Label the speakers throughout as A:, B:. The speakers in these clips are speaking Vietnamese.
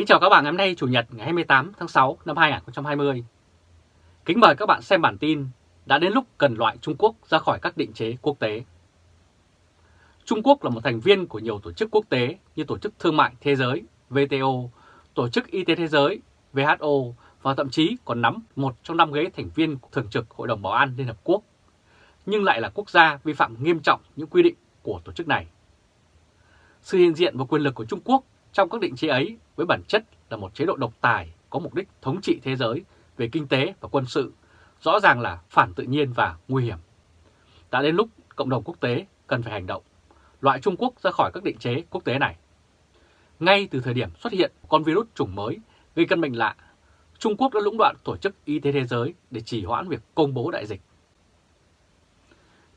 A: Kính chào các bạn ngày hôm nay Chủ nhật ngày 28 tháng 6 năm 2020. Kính mời các bạn xem bản tin đã đến lúc cần loại Trung Quốc ra khỏi các định chế quốc tế. Trung Quốc là một thành viên của nhiều tổ chức quốc tế như Tổ chức Thương mại Thế giới WTO, Tổ chức Y tế Thế giới WHO và thậm chí còn nắm một trong năm ghế thành viên thường trực Hội đồng Bảo an Liên Hợp Quốc, nhưng lại là quốc gia vi phạm nghiêm trọng những quy định của tổ chức này. Sự hiện diện và quyền lực của Trung Quốc trong các định chế ấy với bản chất là một chế độ độc tài có mục đích thống trị thế giới về kinh tế và quân sự, rõ ràng là phản tự nhiên và nguy hiểm. Đã đến lúc cộng đồng quốc tế cần phải hành động, loại Trung Quốc ra khỏi các định chế quốc tế này. Ngay từ thời điểm xuất hiện con virus chủng mới gây căn bệnh lạ, Trung Quốc đã lũng đoạn Tổ chức Y tế Thế giới để trì hoãn việc công bố đại dịch.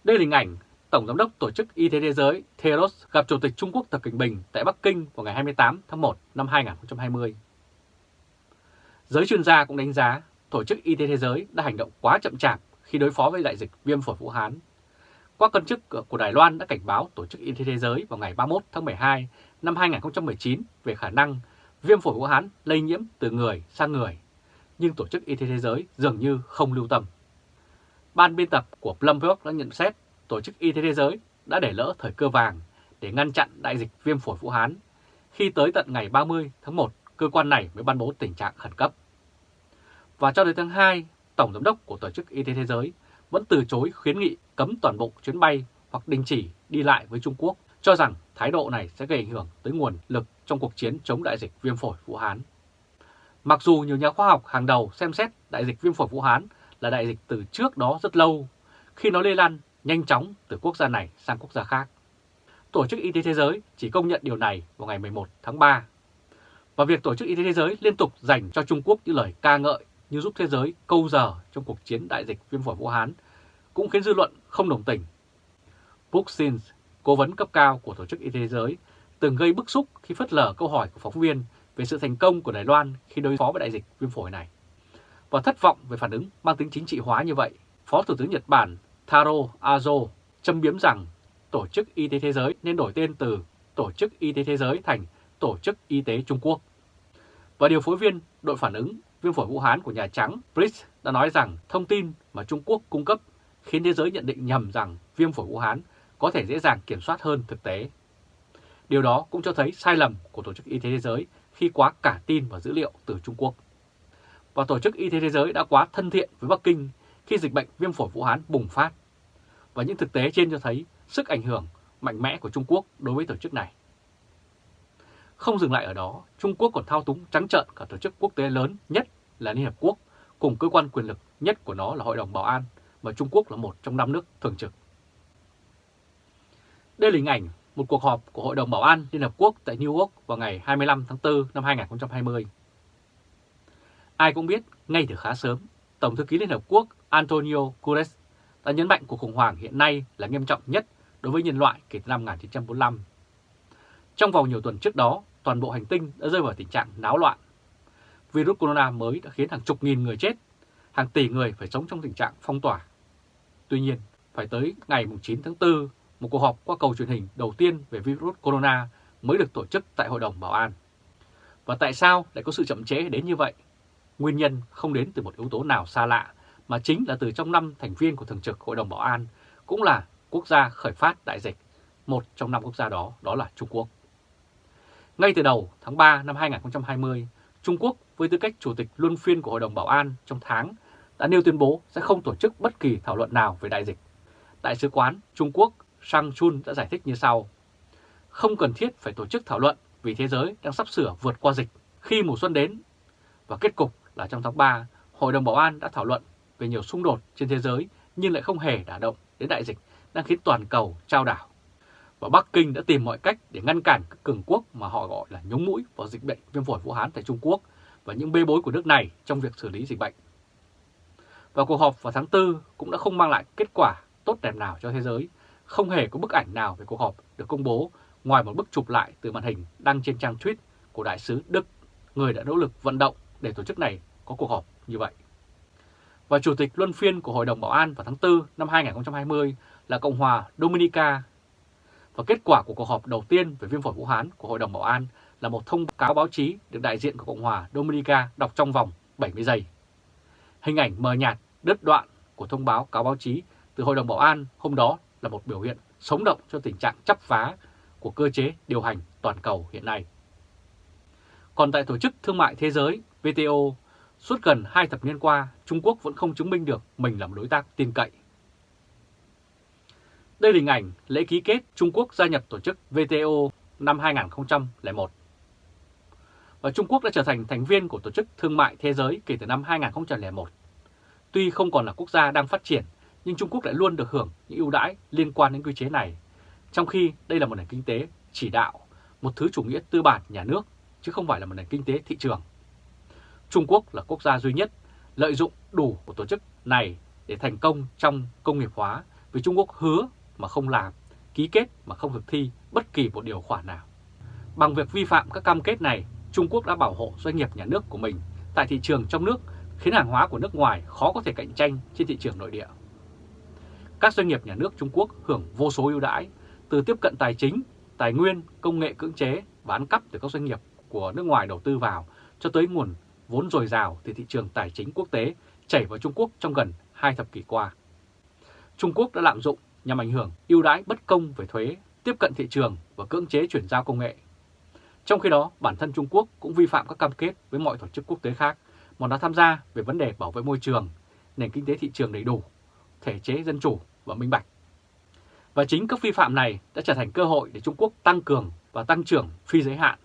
A: Đây là hình ảnh Tổng Giám đốc Tổ chức Y tế Thế giới theros gặp Chủ tịch Trung Quốc Tập Cận Bình tại Bắc Kinh vào ngày 28 tháng 1 năm 2020. Giới chuyên gia cũng đánh giá Tổ chức Y tế Thế giới đã hành động quá chậm chạp khi đối phó với đại dịch viêm phổi Vũ Hán. Qua cân chức của Đài Loan đã cảnh báo Tổ chức Y tế Thế giới vào ngày 31 tháng 12 năm 2019 về khả năng viêm phổi Vũ Hán lây nhiễm từ người sang người, nhưng Tổ chức Y tế Thế giới dường như không lưu tâm. Ban biên tập của Bloomberg đã nhận xét Tổ chức Y tế Thế giới đã để lỡ thời cơ vàng để ngăn chặn đại dịch viêm phổi Vũ Hán, khi tới tận ngày 30 tháng 1, cơ quan này mới ban bố tình trạng khẩn cấp. Và cho đến tháng 2, Tổng Giám đốc của Tổ chức Y tế Thế giới vẫn từ chối khuyến nghị cấm toàn bộ chuyến bay hoặc đình chỉ đi lại với Trung Quốc, cho rằng thái độ này sẽ gây ảnh hưởng tới nguồn lực trong cuộc chiến chống đại dịch viêm phổi Vũ Hán. Mặc dù nhiều nhà khoa học hàng đầu xem xét đại dịch viêm phổi Vũ Hán là đại dịch từ trước đó rất lâu, khi nó lây lan nhanh chóng từ quốc gia này sang quốc gia khác. Tổ chức Y tế Thế giới chỉ công nhận điều này vào ngày 11 tháng 3. Và việc Tổ chức Y tế Thế giới liên tục dành cho Trung Quốc những lời ca ngợi như giúp thế giới câu giờ trong cuộc chiến đại dịch viêm phổi Vũ Hán cũng khiến dư luận không đồng tình. Book Sins, cố vấn cấp cao của Tổ chức Y tế Thế giới, từng gây bức xúc khi phớt lờ câu hỏi của phóng viên về sự thành công của Đài Loan khi đối phó với đại dịch viêm phổi này. Và thất vọng về phản ứng mang tính chính trị hóa như vậy, Phó Thủ tướng Nhật Bản Taro Azo châm biếm rằng Tổ chức Y tế Thế giới nên đổi tên từ Tổ chức Y tế Thế giới thành Tổ chức Y tế Trung Quốc. Và điều phối viên đội phản ứng, viêm phổi Vũ Hán của Nhà Trắng Brits đã nói rằng thông tin mà Trung Quốc cung cấp khiến thế giới nhận định nhầm rằng viêm phổi Vũ Hán có thể dễ dàng kiểm soát hơn thực tế. Điều đó cũng cho thấy sai lầm của Tổ chức Y tế Thế giới khi quá cả tin vào dữ liệu từ Trung Quốc. Và Tổ chức Y tế Thế giới đã quá thân thiện với Bắc Kinh khi dịch bệnh viêm phổi Vũ Hán bùng phát. Và những thực tế trên cho thấy sức ảnh hưởng mạnh mẽ của Trung Quốc đối với tổ chức này. Không dừng lại ở đó, Trung Quốc còn thao túng trắng trợn cả tổ chức quốc tế lớn nhất là Liên Hợp Quốc, cùng cơ quan quyền lực nhất của nó là Hội đồng Bảo an, mà Trung Quốc là một trong năm nước thường trực. Đây là hình ảnh một cuộc họp của Hội đồng Bảo an Liên Hợp Quốc tại New York vào ngày 25 tháng 4 năm 2020. Ai cũng biết, ngay từ khá sớm, Tổng thư ký Liên Hợp Quốc Antonio Guterres đã nhấn mạnh cuộc khủng hoảng hiện nay là nghiêm trọng nhất đối với nhân loại kể từ năm 1945. Trong vòng nhiều tuần trước đó, toàn bộ hành tinh đã rơi vào tình trạng náo loạn. Virus corona mới đã khiến hàng chục nghìn người chết, hàng tỷ người phải sống trong tình trạng phong tỏa. Tuy nhiên, phải tới ngày 9 tháng 4, một cuộc họp qua cầu truyền hình đầu tiên về virus corona mới được tổ chức tại Hội đồng Bảo an. Và tại sao lại có sự chậm trễ đến như vậy? Nguyên nhân không đến từ một yếu tố nào xa lạ, mà chính là từ trong năm thành viên của Thường trực Hội đồng Bảo an, cũng là quốc gia khởi phát đại dịch. Một trong năm quốc gia đó, đó là Trung Quốc. Ngay từ đầu tháng 3 năm 2020, Trung Quốc với tư cách Chủ tịch Luân phiên của Hội đồng Bảo an trong tháng đã nêu tuyên bố sẽ không tổ chức bất kỳ thảo luận nào về đại dịch. Đại sứ quán Trung Quốc Sang Chun đã giải thích như sau. Không cần thiết phải tổ chức thảo luận vì thế giới đang sắp sửa vượt qua dịch khi mùa xuân đến. Và kết cục là trong tháng 3, Hội đồng Bảo an đã thảo luận về nhiều xung đột trên thế giới nhưng lại không hề đả động đến đại dịch đang khiến toàn cầu trao đảo. Và Bắc Kinh đã tìm mọi cách để ngăn cản các cường quốc mà họ gọi là nhúng mũi vào dịch bệnh viêm phổi Vũ Hán tại Trung Quốc và những bê bối của nước này trong việc xử lý dịch bệnh. Và cuộc họp vào tháng 4 cũng đã không mang lại kết quả tốt đẹp nào cho thế giới, không hề có bức ảnh nào về cuộc họp được công bố ngoài một bức chụp lại từ màn hình đăng trên trang tweet của Đại sứ Đức, người đã nỗ lực vận động để tổ chức này có cuộc họp như vậy. Và Chủ tịch Luân phiên của Hội đồng Bảo an vào tháng 4 năm 2020 là Cộng hòa Dominica. Và kết quả của cuộc họp đầu tiên về viêm phổi Vũ Hán của Hội đồng Bảo an là một thông cáo báo chí được đại diện của Cộng hòa Dominica đọc trong vòng 70 giây. Hình ảnh mờ nhạt, đứt đoạn của thông báo cáo báo chí từ Hội đồng Bảo an hôm đó là một biểu hiện sống động cho tình trạng chấp phá của cơ chế điều hành toàn cầu hiện nay. Còn tại Tổ chức Thương mại Thế giới WTO, suốt gần hai thập niên qua, Trung Quốc vẫn không chứng minh được mình là một đối tác tin cậy. Đây là hình ảnh lễ ký kết Trung Quốc gia nhập tổ chức WTO năm 2001. Và Trung Quốc đã trở thành thành viên của Tổ chức Thương mại Thế giới kể từ năm 2001. Tuy không còn là quốc gia đang phát triển, nhưng Trung Quốc lại luôn được hưởng những ưu đãi liên quan đến quy chế này, trong khi đây là một nền kinh tế chỉ đạo, một thứ chủ nghĩa tư bản nhà nước, chứ không phải là một nền kinh tế thị trường. Trung Quốc là quốc gia duy nhất lợi dụng đủ của tổ chức này để thành công trong công nghiệp hóa vì Trung Quốc hứa mà không làm, ký kết mà không thực thi bất kỳ một điều khoản nào. Bằng việc vi phạm các cam kết này, Trung Quốc đã bảo hộ doanh nghiệp nhà nước của mình tại thị trường trong nước khiến hàng hóa của nước ngoài khó có thể cạnh tranh trên thị trường nội địa. Các doanh nghiệp nhà nước Trung Quốc hưởng vô số ưu đãi từ tiếp cận tài chính, tài nguyên, công nghệ cưỡng chế và ăn cắp từ các doanh nghiệp của nước ngoài đầu tư vào cho tới nguồn vốn dồi dào từ thị trường tài chính quốc tế chảy vào Trung Quốc trong gần hai thập kỷ qua. Trung Quốc đã lạm dụng nhằm ảnh hưởng ưu đãi bất công về thuế, tiếp cận thị trường và cưỡng chế chuyển giao công nghệ. Trong khi đó, bản thân Trung Quốc cũng vi phạm các cam kết với mọi tổ chức quốc tế khác mà nó tham gia về vấn đề bảo vệ môi trường, nền kinh tế thị trường đầy đủ, thể chế dân chủ và minh bạch. Và chính các vi phạm này đã trở thành cơ hội để Trung Quốc tăng cường và tăng trưởng phi giới hạn.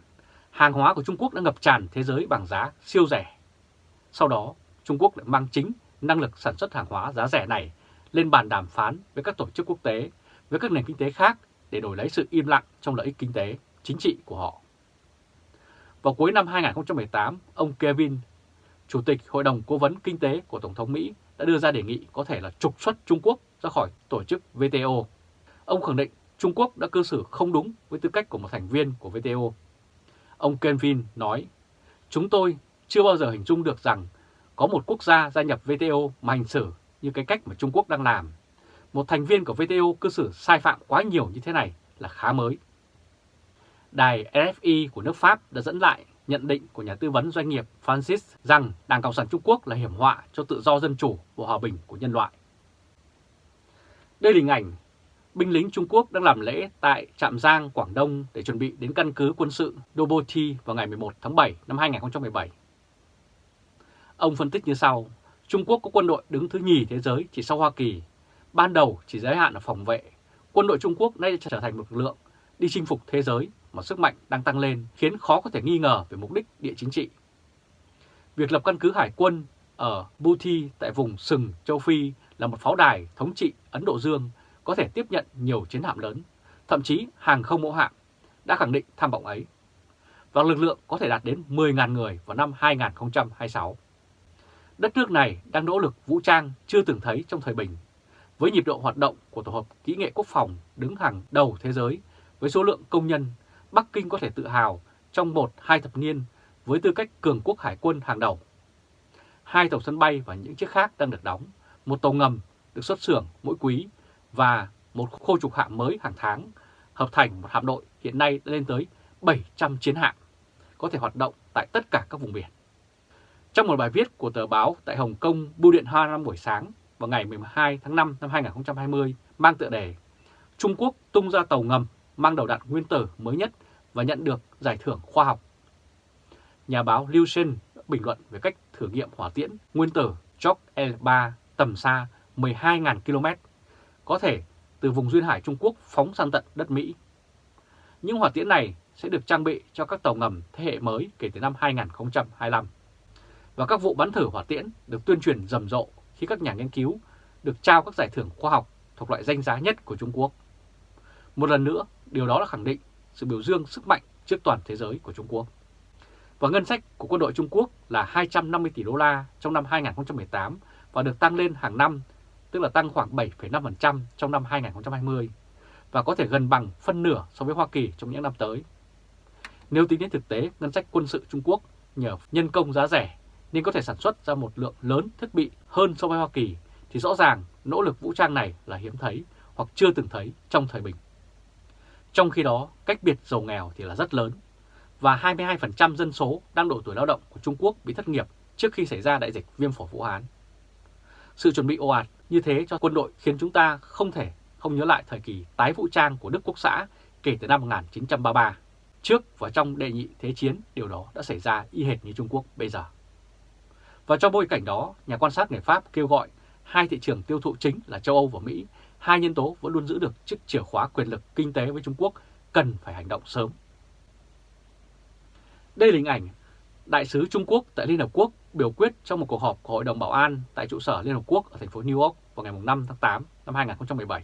A: Hàng hóa của Trung Quốc đã ngập tràn thế giới bằng giá siêu rẻ. Sau đó, Trung Quốc lại mang chính năng lực sản xuất hàng hóa giá rẻ này lên bàn đàm phán với các tổ chức quốc tế, với các nền kinh tế khác để đổi lấy sự im lặng trong lợi ích kinh tế, chính trị của họ. Vào cuối năm 2018, ông Kevin, Chủ tịch Hội đồng Cố vấn Kinh tế của Tổng thống Mỹ đã đưa ra đề nghị có thể là trục xuất Trung Quốc ra khỏi tổ chức WTO. Ông khẳng định Trung Quốc đã cư xử không đúng với tư cách của một thành viên của WTO. Ông Kevin nói, chúng tôi chưa bao giờ hình dung được rằng có một quốc gia gia nhập WTO mà hành xử như cái cách mà Trung Quốc đang làm. Một thành viên của WTO cư xử sai phạm quá nhiều như thế này là khá mới. Đài RFI của nước Pháp đã dẫn lại nhận định của nhà tư vấn doanh nghiệp Francis rằng Đảng Cộng sản Trung Quốc là hiểm họa cho tự do dân chủ và hòa bình của nhân loại. Đây là hình ảnh binh lính Trung Quốc đang làm lễ tại Trạm Giang, Quảng Đông để chuẩn bị đến căn cứ quân sự Doboti vào ngày 11 tháng 7 năm 2017. Ông phân tích như sau, Trung Quốc có quân đội đứng thứ nhì thế giới chỉ sau Hoa Kỳ. Ban đầu chỉ giới hạn ở phòng vệ. Quân đội Trung Quốc nay trở thành một lực lượng đi chinh phục thế giới mà sức mạnh đang tăng lên khiến khó có thể nghi ngờ về mục đích địa chính trị. Việc lập căn cứ hải quân ở Bouti tại vùng sừng châu Phi là một pháo đài thống trị Ấn Độ Dương có thể tiếp nhận nhiều chiến hạm lớn, thậm chí hàng không mẫu hạm, đã khẳng định tham vọng ấy. Và lực lượng có thể đạt đến 10.000 người vào năm 2026. Đất nước này đang nỗ lực vũ trang chưa từng thấy trong thời bình, với nhịp độ hoạt động của Tổ hợp Kỹ nghệ Quốc phòng đứng hàng đầu thế giới với số lượng công nhân, Bắc Kinh có thể tự hào trong một hai thập niên với tư cách cường quốc hải quân hàng đầu. Hai tàu sân bay và những chiếc khác đang được đóng, một tàu ngầm được xuất xưởng mỗi quý và một khu trục hạm mới hàng tháng, hợp thành một hạm đội hiện nay lên tới 700 chiến hạm, có thể hoạt động tại tất cả các vùng biển. Trong một bài viết của tờ báo tại Hồng Kông Bưu điện Hoa năm buổi sáng vào ngày 12 tháng 5 năm 2020 mang tựa đề Trung Quốc tung ra tàu ngầm mang đầu đạn nguyên tử mới nhất và nhận được giải thưởng khoa học. Nhà báo Liu Shen bình luận về cách thử nghiệm hỏa tiễn nguyên tử Chok L3 tầm xa 12.000 km, có thể từ vùng duyên hải Trung Quốc phóng sang tận đất Mỹ. Những hỏa tiễn này sẽ được trang bị cho các tàu ngầm thế hệ mới kể từ năm 2025 và các vụ bắn thử hỏa tiễn được tuyên truyền rầm rộ khi các nhà nghiên cứu được trao các giải thưởng khoa học thuộc loại danh giá nhất của Trung Quốc. Một lần nữa, điều đó là khẳng định sự biểu dương sức mạnh trước toàn thế giới của Trung Quốc. Và ngân sách của quân đội Trung Quốc là 250 tỷ đô la trong năm 2018 và được tăng lên hàng năm, tức là tăng khoảng 7,5% trong năm 2020 và có thể gần bằng phân nửa so với Hoa Kỳ trong những năm tới. Nếu tính đến thực tế, ngân sách quân sự Trung Quốc nhờ nhân công giá rẻ nên có thể sản xuất ra một lượng lớn thiết bị hơn so với Hoa Kỳ, thì rõ ràng nỗ lực vũ trang này là hiếm thấy hoặc chưa từng thấy trong thời bình. Trong khi đó, cách biệt giàu nghèo thì là rất lớn. và 22% dân số đang độ tuổi lao động của Trung Quốc bị thất nghiệp trước khi xảy ra đại dịch viêm phổi Vũ Hán. Sự chuẩn bị ồ ạt như thế cho quân đội khiến chúng ta không thể không nhớ lại thời kỳ tái vũ trang của Đức Quốc xã kể từ năm 1933. Trước và trong đệ nhị thế chiến, điều đó đã xảy ra y hệt như Trung Quốc bây giờ. Và trong bối cảnh đó, nhà quan sát người Pháp kêu gọi hai thị trường tiêu thụ chính là châu Âu và Mỹ, hai nhân tố vẫn luôn giữ được chiếc chìa khóa quyền lực kinh tế với Trung Quốc cần phải hành động sớm. Đây là hình ảnh Đại sứ Trung Quốc tại Liên Hợp Quốc biểu quyết trong một cuộc họp của Hội đồng Bảo an tại trụ sở Liên Hợp Quốc ở thành phố New York vào ngày 5 tháng 8 năm 2017.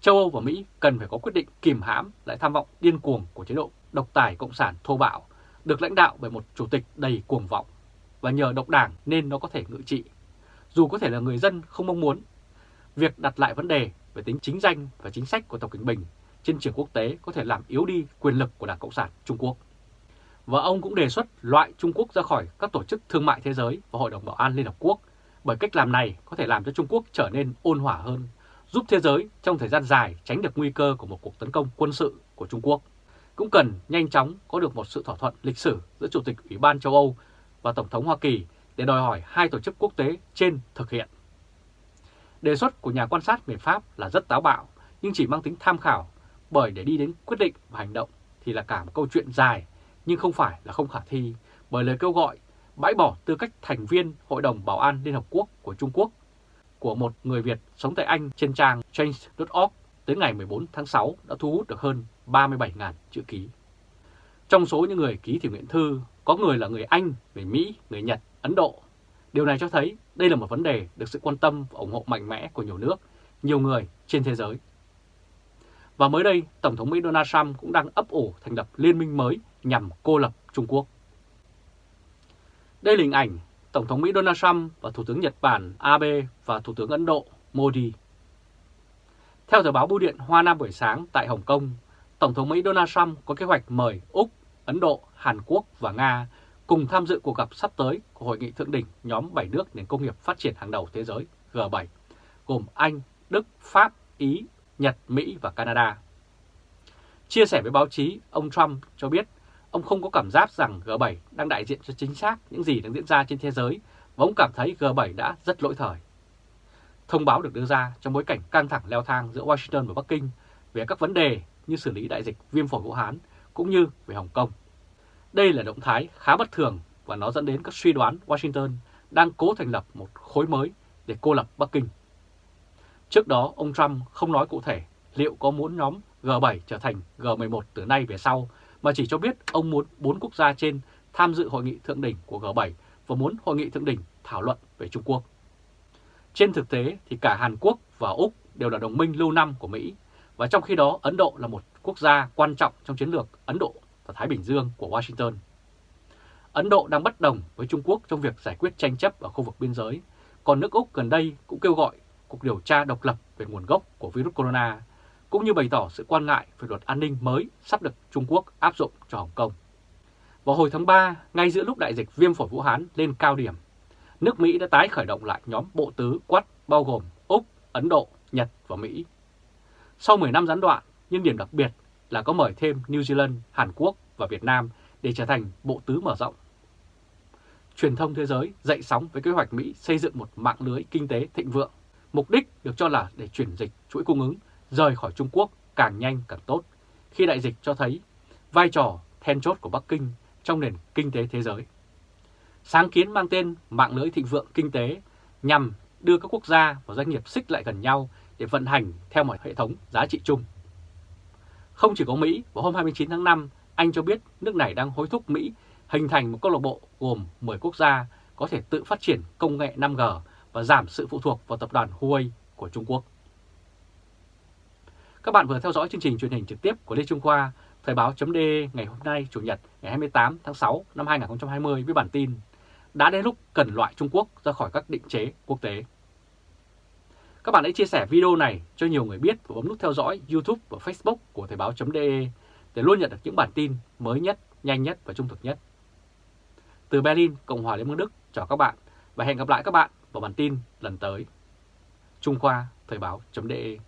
A: Châu Âu và Mỹ cần phải có quyết định kìm hãm lại tham vọng điên cuồng của chế độ độc tài cộng sản thô bạo, được lãnh đạo bởi một chủ tịch đầy cuồng vọng, và nhờ độc đảng nên nó có thể ngự trị. Dù có thể là người dân không mong muốn, việc đặt lại vấn đề về tính chính danh và chính sách của Tập Cận Bình trên trường quốc tế có thể làm yếu đi quyền lực của Đảng Cộng sản Trung Quốc. Và ông cũng đề xuất loại Trung Quốc ra khỏi các tổ chức thương mại thế giới và Hội đồng Bảo an Liên Hợp Quốc bởi cách làm này có thể làm cho Trung Quốc trở nên ôn hòa hơn, giúp thế giới trong thời gian dài tránh được nguy cơ của một cuộc tấn công quân sự của Trung Quốc. Cũng cần nhanh chóng có được một sự thỏa thuận lịch sử giữa Chủ tịch Ủy ban châu Âu và Tổng thống Hoa Kỳ để đòi hỏi hai tổ chức quốc tế trên thực hiện. Đề xuất của nhà quan sát về Pháp là rất táo bạo nhưng chỉ mang tính tham khảo bởi để đi đến quyết định và hành động thì là cả một câu chuyện dài nhưng không phải là không khả thi bởi lời kêu gọi bãi bỏ tư cách thành viên Hội đồng Bảo an Liên Hợp Quốc của Trung Quốc của một người Việt sống tại Anh trên trang change.org tới ngày 14 tháng 6 đã thu hút được hơn 37.000 chữ ký. Trong số những người ký thì nguyện thư, có người là người Anh, người Mỹ, người Nhật, Ấn Độ. Điều này cho thấy đây là một vấn đề được sự quan tâm và ủng hộ mạnh mẽ của nhiều nước, nhiều người trên thế giới. Và mới đây, Tổng thống Mỹ Donald Trump cũng đang ấp ủ thành lập liên minh mới nhằm cô lập Trung Quốc. Đây là hình ảnh Tổng thống Mỹ Donald Trump và Thủ tướng Nhật Bản Abe và Thủ tướng Ấn Độ Modi. Theo tờ báo Bưu điện Hoa Nam buổi sáng tại Hồng Kông, Tổng thống Mỹ Donald Trump có kế hoạch mời Úc, Ấn Độ, Hàn Quốc và Nga cùng tham dự cuộc gặp sắp tới của Hội nghị Thượng đỉnh nhóm 7 nước nền công nghiệp phát triển hàng đầu thế giới G7, gồm Anh, Đức, Pháp, Ý, Nhật, Mỹ và Canada. Chia sẻ với báo chí, ông Trump cho biết ông không có cảm giác rằng G7 đang đại diện cho chính xác những gì đang diễn ra trên thế giới và ông cảm thấy G7 đã rất lỗi thời. Thông báo được đưa ra trong bối cảnh căng thẳng leo thang giữa Washington và Bắc Kinh về các vấn đề như xử lý đại dịch viêm phổi Vũ Hán cũng như về Hồng Kông. Đây là động thái khá bất thường và nó dẫn đến các suy đoán Washington đang cố thành lập một khối mới để cô lập Bắc Kinh. Trước đó, ông Trump không nói cụ thể liệu có muốn nhóm G7 trở thành G11 từ nay về sau, mà chỉ cho biết ông muốn bốn quốc gia trên tham dự hội nghị thượng đỉnh của G7 và muốn hội nghị thượng đỉnh thảo luận về Trung Quốc. Trên thực tế thì cả Hàn Quốc và Úc đều là đồng minh lâu năm của Mỹ, và trong khi đó Ấn Độ là một quốc gia quan trọng trong chiến lược Ấn Độ và Thái Bình Dương của Washington. Ấn Độ đang bất đồng với Trung Quốc trong việc giải quyết tranh chấp ở khu vực biên giới, còn nước Úc gần đây cũng kêu gọi cuộc điều tra độc lập về nguồn gốc của virus corona, cũng như bày tỏ sự quan ngại về luật an ninh mới sắp được Trung Quốc áp dụng cho Hồng Kông. Vào hồi tháng 3, ngay giữa lúc đại dịch viêm phổi Vũ Hán lên cao điểm, nước Mỹ đã tái khởi động lại nhóm bộ tứ quát bao gồm Úc, Ấn Độ, Nhật và Mỹ. Sau 10 năm gián đoạn, nhưng điểm đặc biệt là có mời thêm New Zealand, Hàn Quốc và Việt Nam để trở thành bộ tứ mở rộng. Truyền thông thế giới dậy sóng với kế hoạch Mỹ xây dựng một mạng lưới kinh tế thịnh vượng. Mục đích được cho là để chuyển dịch chuỗi cung ứng rời khỏi Trung Quốc càng nhanh càng tốt, khi đại dịch cho thấy vai trò then chốt của Bắc Kinh trong nền kinh tế thế giới. Sáng kiến mang tên Mạng lưới thịnh vượng kinh tế nhằm đưa các quốc gia và doanh nghiệp xích lại gần nhau để vận hành theo một hệ thống giá trị chung. Không chỉ có Mỹ, vào hôm 29 tháng 5, Anh cho biết nước này đang hối thúc Mỹ hình thành một câu lạc bộ gồm 10 quốc gia có thể tự phát triển công nghệ 5G và giảm sự phụ thuộc vào tập đoàn Huawei của Trung Quốc. Các bạn vừa theo dõi chương trình truyền hình trực tiếp của Lê Trung Khoa, Thời báo.de ngày hôm nay Chủ nhật ngày 28 tháng 6 năm 2020 với bản tin Đã đến lúc cần loại Trung Quốc ra khỏi các định chế quốc tế. Các bạn hãy chia sẻ video này cho nhiều người biết và bấm nút theo dõi YouTube và Facebook của Thời báo.de để luôn nhận được những bản tin mới nhất, nhanh nhất và trung thực nhất. Từ Berlin, Cộng hòa Liên bang Đức, chào các bạn và hẹn gặp lại các bạn vào bản tin lần tới. Trung Khoa Thời báo.de